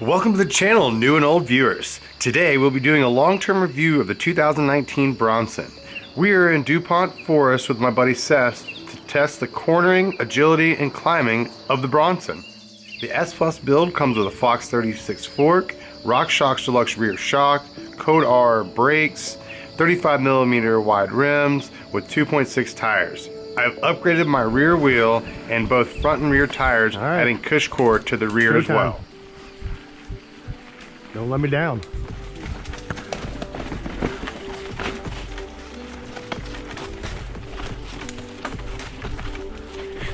Welcome to the channel, new and old viewers. Today we'll be doing a long-term review of the 2019 Bronson. We are in DuPont Forest with my buddy Seth to test the cornering, agility, and climbing of the Bronson. The S Plus build comes with a Fox 36 fork, RockShox Deluxe rear shock, Code R brakes, 35 millimeter wide rims with 2.6 tires. I've upgraded my rear wheel and both front and rear tires, right. adding Cushcore to the rear as Showtime. well. Don't let me down.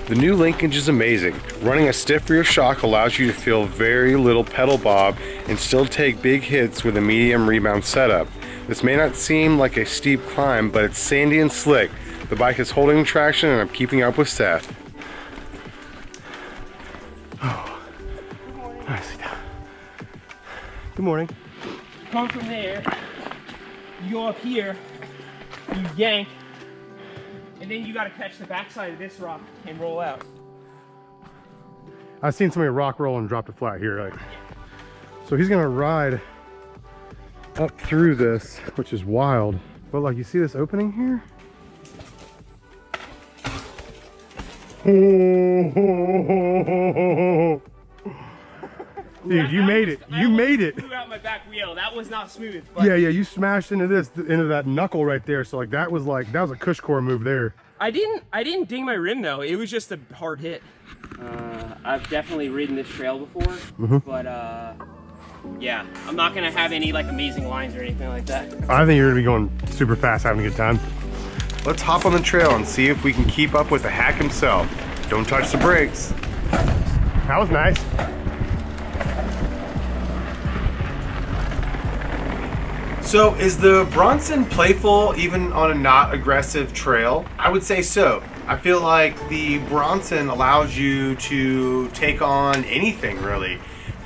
The new linkage is amazing. Running a stiff rear shock allows you to feel very little pedal bob and still take big hits with a medium rebound setup. This may not seem like a steep climb, but it's sandy and slick. The bike is holding traction and I'm keeping up with Seth. Right, sit down. Good morning. come from there, you go up here, you yank, and then you gotta catch the backside of this rock and roll out. I've seen somebody rock roll and drop it flat here. Like, so he's gonna ride up through this, which is wild. But like, you see this opening here? Dude, you That made was- it. You almost made it. Flew out my back wheel. That was not smooth. But Yeah, yeah, you smashed into this, into that knuckle right there. So like, that was like, that was a cush core move there. I didn't. I didn't ding my rim though. It was just a hard hit. Uh, I've definitely ridden this trail before, Mm-hmm. but uh, yeah, I'm not gonna have any like amazing lines or anything like that. I think you're gonna be going super fast, having a good time. Let's hop on the trail and see if we can keep up with the hack himself. Don't touch the brakes. That was nice. So is the Bronson playful even on a not aggressive trail? I would say so. I feel like the Bronson allows you to take on anything really.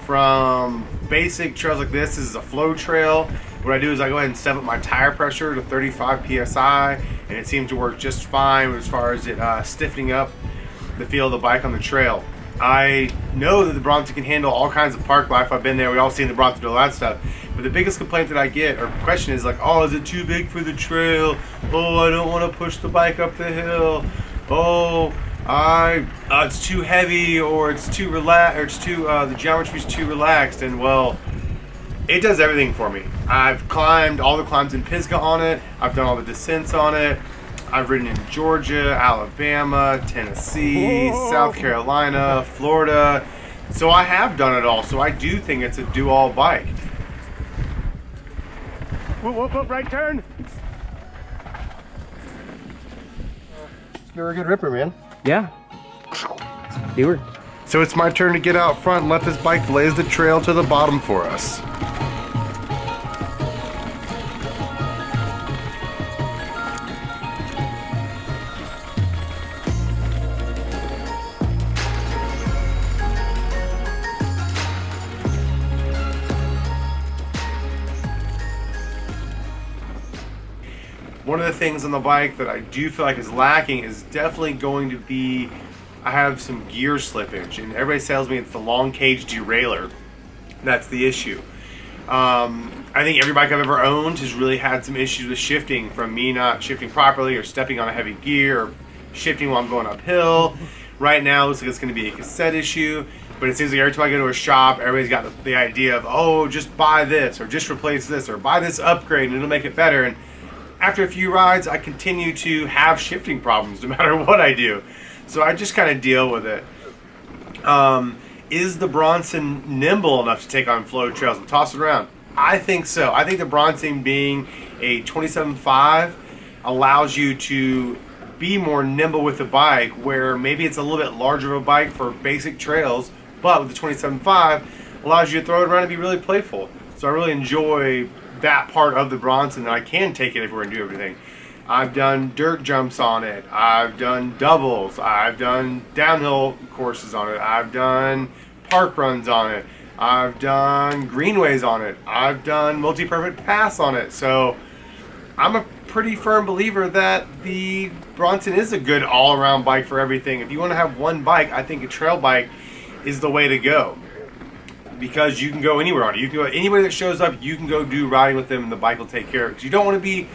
From basic trails like this, this is a flow trail. What I do is I go ahead and step up my tire pressure to 35 psi and it seems to work just fine as far as it uh, stiffening up the feel of the bike on the trail. I know that the Bronson can handle all kinds of park life. I've been there. We all seen the Bronson do all that stuff. But the biggest complaint that I get or question is like, oh, is it too big for the trail? Oh, I don't want to push the bike up the hill. Oh, I uh, it's too heavy or it's too relaxed or it's too uh, the geometry's too relaxed. And well, it does everything for me. I've climbed all the climbs in Pisgah on it. I've done all the descents on it. I've ridden in Georgia, Alabama, Tennessee, South Carolina, Florida. So I have done it all. So I do think it's a do-all bike. Whoop, whoop, whoop, right turn. You're a good ripper, man. Yeah. Stewart. So it's my turn to get out front and let this bike blaze the trail to the bottom for us. One of the things on the bike that I do feel like is lacking is definitely going to be I have some gear slippage, and everybody tells me it's the long cage derailleur. That's the issue. Um, I think every bike I've ever owned has really had some issues with shifting from me not shifting properly or stepping on a heavy gear or shifting while I'm going uphill. Right now, it looks like it's going to be a cassette issue, but it seems like every time I go to a shop, everybody's got the, the idea of, oh, just buy this or just replace this or buy this upgrade and it'll make it better. And after a few rides, I continue to have shifting problems no matter what I do. So I just kind of deal with it. Um, is the Bronson nimble enough to take on flow trails and toss it around? I think so. I think the Bronson being a 27.5 allows you to be more nimble with the bike where maybe it's a little bit larger of a bike for basic trails, but with the 27.5 allows you to throw it around and be really playful. So I really enjoy that part of the Bronson that I can take it everywhere and do everything. I've done dirt jumps on it. I've done doubles. I've done downhill courses on it. I've done park runs on it. I've done greenways on it. I've done multi-perfect pass on it. So I'm a pretty firm believer that the Bronson is a good all-around bike for everything. If you want to have one bike, I think a trail bike is the way to go. Because you can go anywhere on it. You can go anybody that shows up. You can go do riding with them, and the bike will take care of it. Because you don't want to be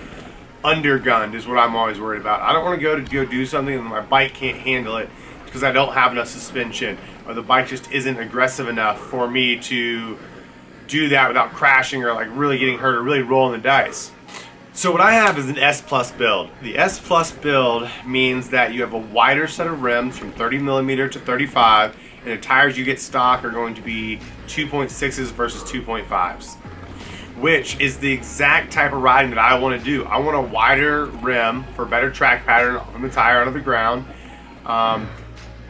undergunned. Is what I'm always worried about. I don't want to go to go do something and my bike can't handle it because I don't have enough suspension or the bike just isn't aggressive enough for me to do that without crashing or like really getting hurt or really rolling the dice. So what I have is an S Plus build. The S Plus build means that you have a wider set of rims from 30 millimeter to 35 and the tires you get stock are going to be 2.6s versus 2.5s which is the exact type of riding that I want to do. I want a wider rim for better track pattern on the tire out of the ground. Um,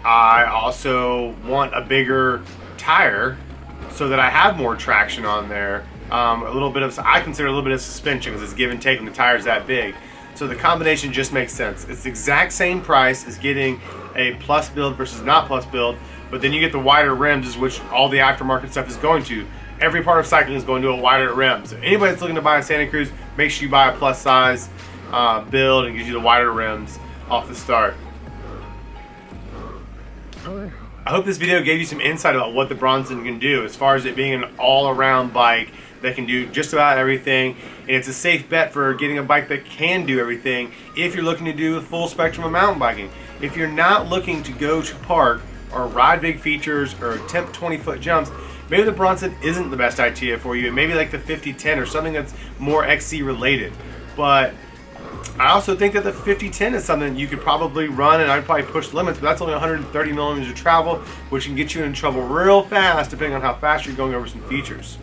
I also want a bigger tire so that I have more traction on there. Um, a little bit of, I consider a little bit of suspension because it's give and take when the tire's that big. So the combination just makes sense. It's the exact same price as getting a plus build versus not plus build, but then you get the wider rims, which all the aftermarket stuff is going to. Every part of cycling is going to a wider rim. So anybody that's looking to buy a Santa Cruz, make sure you buy a plus size uh, build and gives you the wider rims off the start. I hope this video gave you some insight about what the Bronson can do as far as it being an all-around bike that can do just about everything and it's a safe bet for getting a bike that can do everything if you're looking to do a full spectrum of mountain biking. If you're not looking to go to park or ride big features or attempt 20 foot jumps, maybe the Bronson isn't the best idea for you. Maybe like the 5010 or something that's more XC related. But I also think that the 5010 is something you could probably run and I'd probably push limits, but that's only 130 millimeters of travel, which can get you in trouble real fast depending on how fast you're going over some features.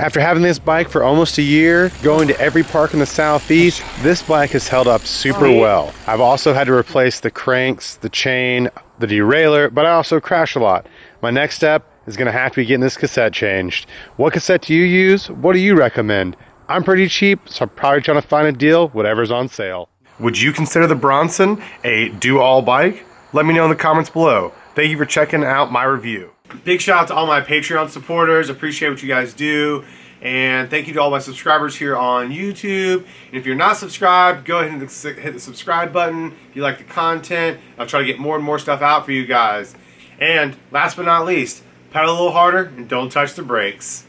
After having this bike for almost a year, going to every park in the southeast, this bike has held up super well. I've also had to replace the cranks, the chain, the derailleur, but I also crash a lot. My next step is gonna have to be getting this cassette changed. What cassette do you use? What do you recommend? I'm pretty cheap, so I'm probably trying to find a deal, whatever's on sale. Would you consider the Bronson a do-all bike? Let me know in the comments below. Thank you for checking out my review. Big shout out to all my Patreon supporters. Appreciate what you guys do. And thank you to all my subscribers here on YouTube. And if you're not subscribed, go ahead and hit the subscribe button if you like the content. I'll try to get more and more stuff out for you guys. And last but not least, pedal a little harder and don't touch the brakes.